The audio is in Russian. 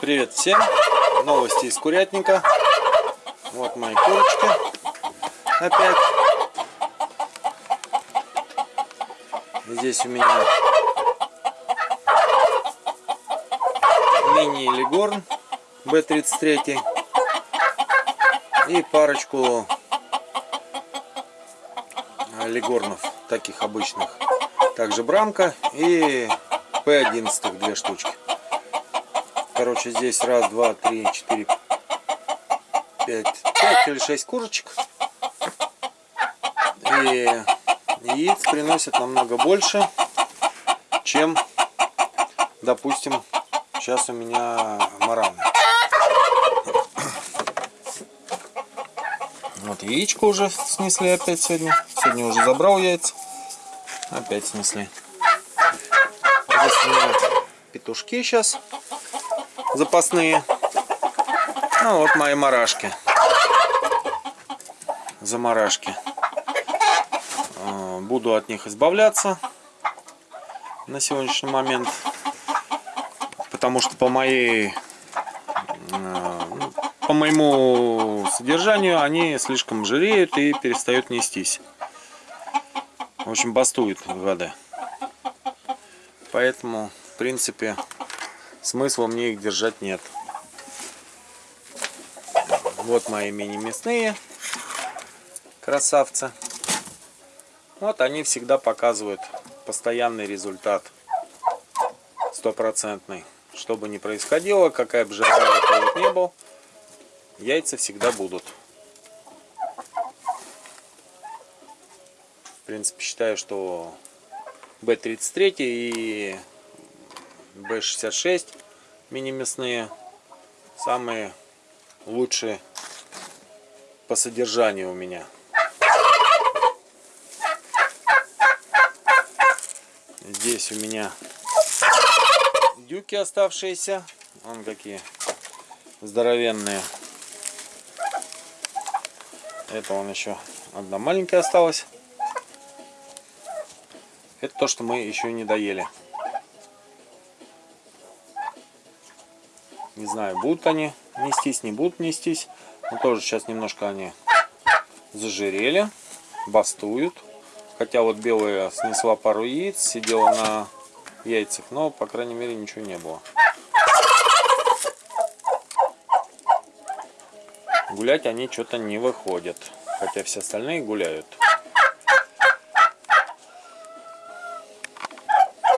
Привет всем! Новости из курятника. Вот мои курочки. Опять. Здесь у меня мини-лигорн B33 и парочку лигорнов таких обычных. Также брамка и P11 две штучки. Короче, здесь раз, два, три, четыре, пять, пять или шесть курочек. И яиц приносит намного больше, чем, допустим, сейчас у меня мараны. Вот яичко уже снесли опять сегодня. Сегодня уже забрал яйца. Опять снесли. Здесь у меня петушки сейчас запасные. Ну вот мои марашки. Замарашки. А, буду от них избавляться на сегодняшний момент. Потому что по моей а, по моему содержанию они слишком жиреют и перестают нестись. В общем, бастуют в воде. Поэтому, в принципе, смысла мне их держать нет. Вот мои мини-мясные красавцы. Вот они всегда показывают постоянный результат. Стопроцентный. Что бы ни происходило, какая бы жара не был, яйца всегда будут. В принципе, считаю, что B33 и B66 мини-мясные самые лучшие по содержанию у меня. Здесь у меня дюки оставшиеся. Вон какие здоровенные. Это он еще одна маленькая осталась. Это то, что мы еще не доели. Не знаю, будут они нестись, не будут нестись. Но тоже сейчас немножко они зажирели, бастуют. Хотя вот белая снесла пару яиц, сидела на яйцах, но, по крайней мере, ничего не было. Гулять они что-то не выходят. Хотя все остальные гуляют.